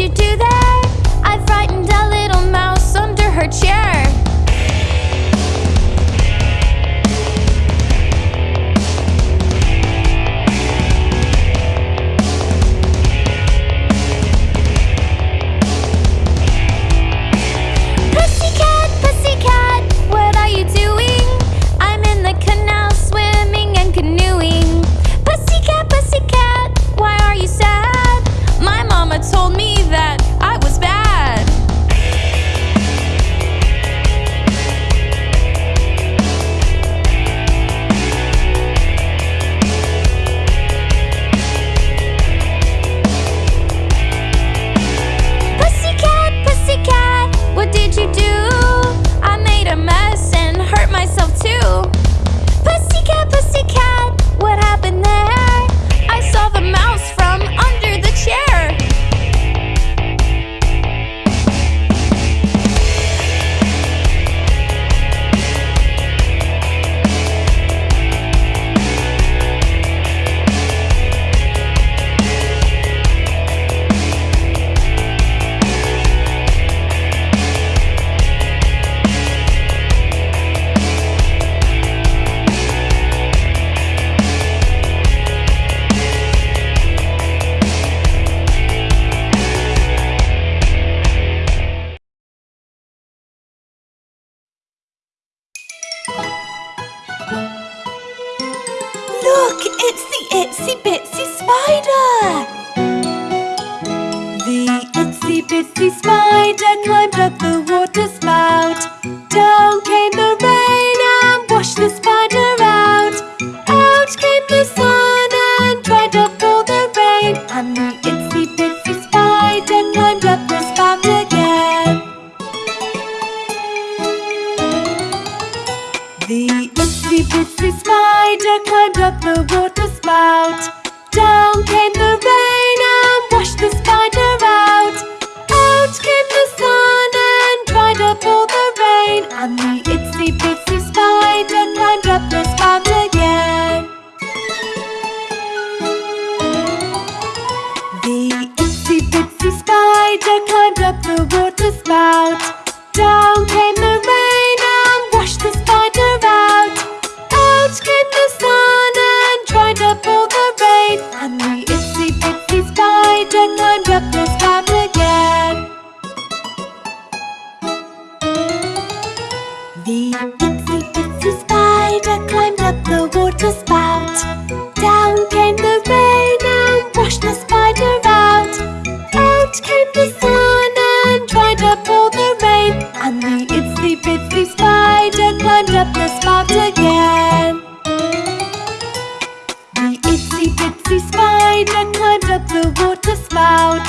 you do there? I frightened a little mouse under her chair. Itsy bitsy spider climbed up the water spout. Down came the rain and washed the spider out. Out came the sun and dried up all the rain. And the itsy bitsy spider climbed up the spout again. The itsy bitsy spider climbed up the water spout. Out came the sun and dried up all the rain. And the itsy bitsy spider climbed up the spout again. The itsy bitsy spider climbed up the water spout. Down came the rain the itsy bitsy spider climbed up the spout again. The itsy bitsy spider climbed up the water spout.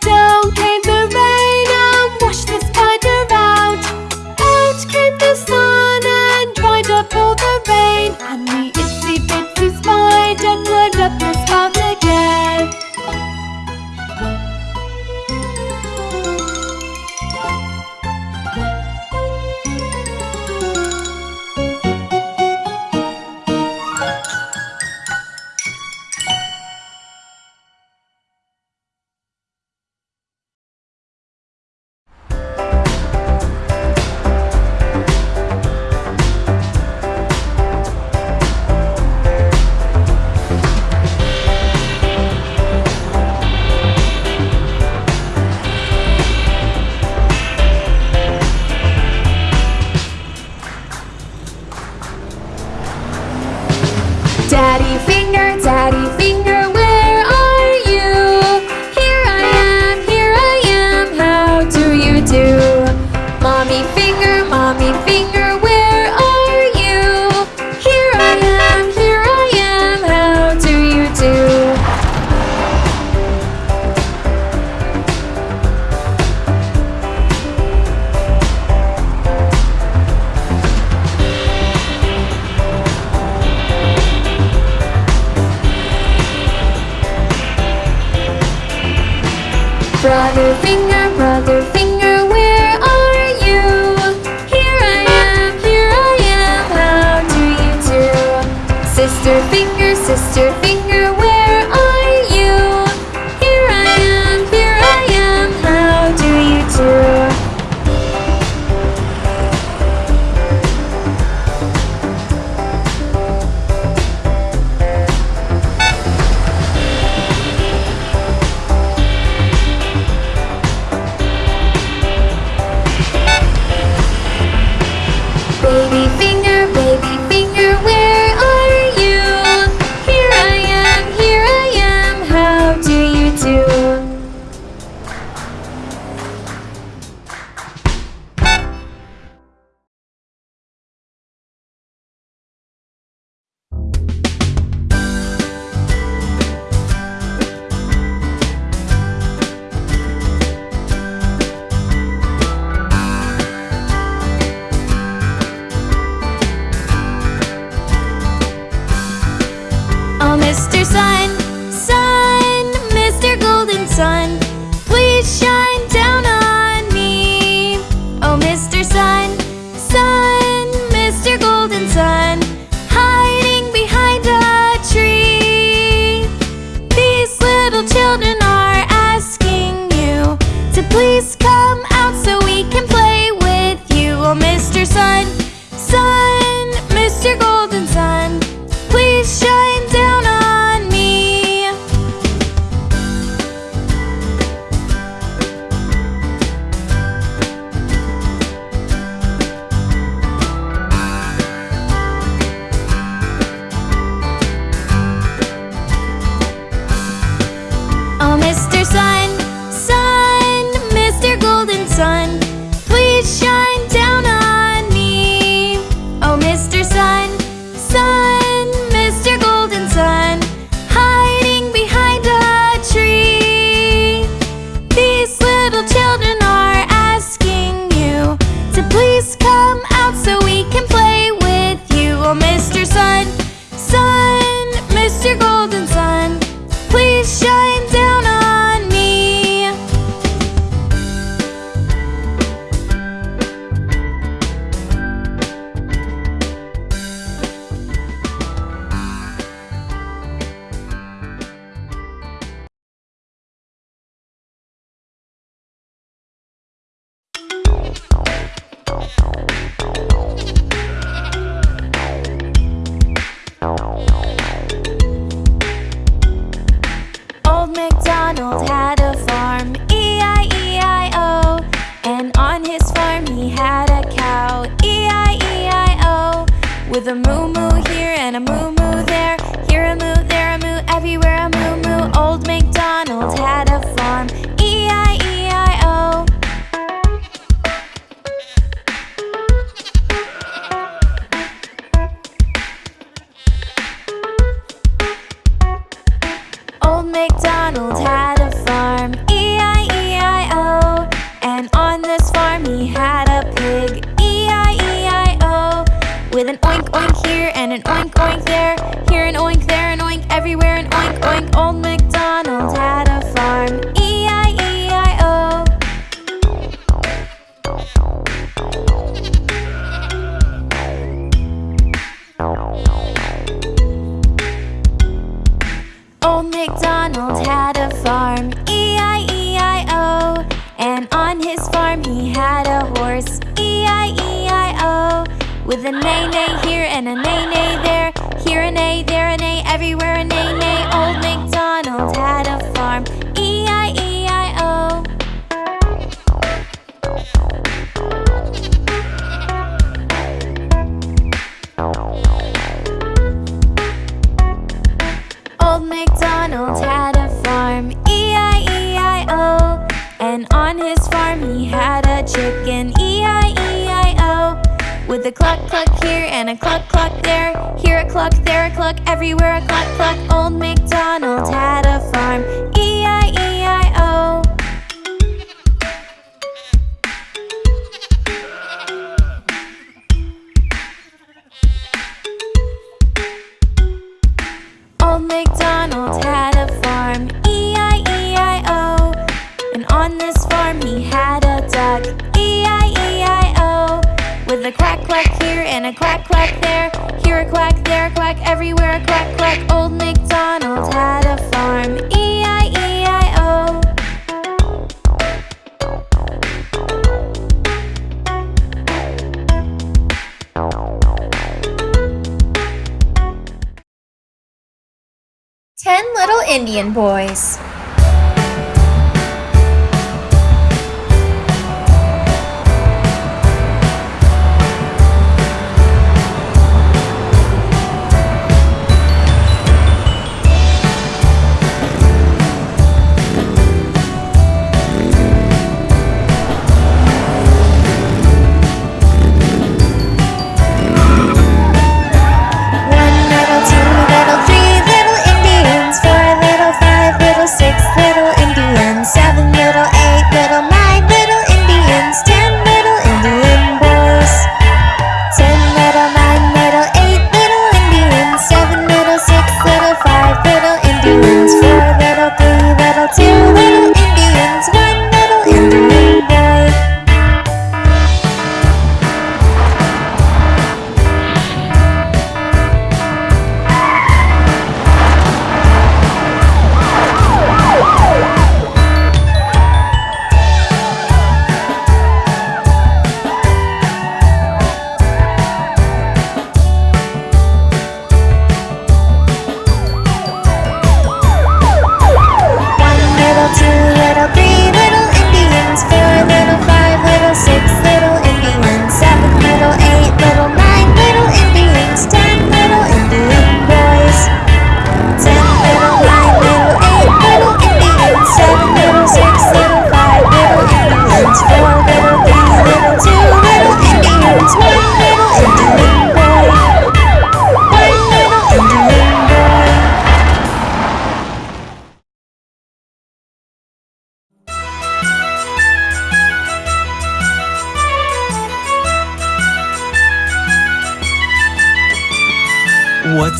Down came the rain and washed the spider out. Out came the sun and dried up all the rain. And With an oink oink here and an oink oink there. Here an oink, there an oink, everywhere an oink oink. Old MacDonald had a farm. E-I-E-I-O Old MacDonald had a farm. With A, neigh here and A, neigh there. Here a A, there a A, everywhere an A, here and a cluck cluck there Here a cluck, there a cluck, everywhere a cluck cluck Old MacDonald had a farm. E-I-E-I-O Old MacDonald quack here and a quack quack there. Here a quack, there a quack, everywhere a quack quack. Old MacDonald had a farm. E-I-E-I-O. Ten Little Indian Boys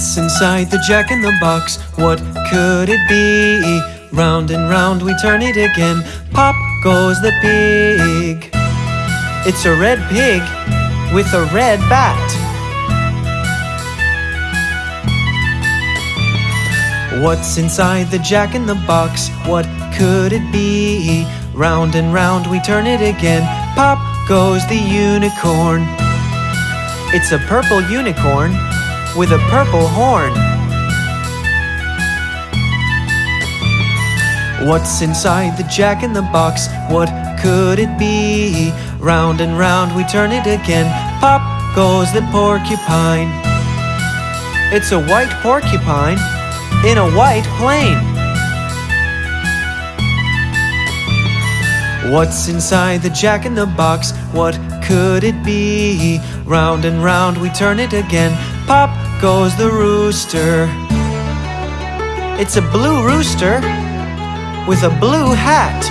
What's inside the jack in the box? What could it be? Round and round we turn it again. Pop goes the pig. It's a red pig with a red bat. What's inside the jack in the box? What could it be? Round and round we turn it again. Pop goes the unicorn. It's a purple unicorn with a purple horn. What's inside the jack in the box? What could it be? Round and round we turn it again. Pop goes the porcupine. It's a white porcupine in a white plane. What's inside the jack in the box? What could it be? Round and round we turn it again. Pop goes the rooster. It's a blue rooster with a blue hat.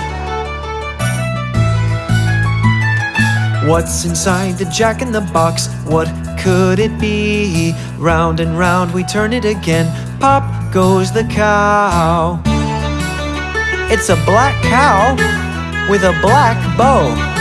What's inside the jack in the box? What could it be? Round and round we turn it again. Pop goes the cow. It's a black cow with a black bow.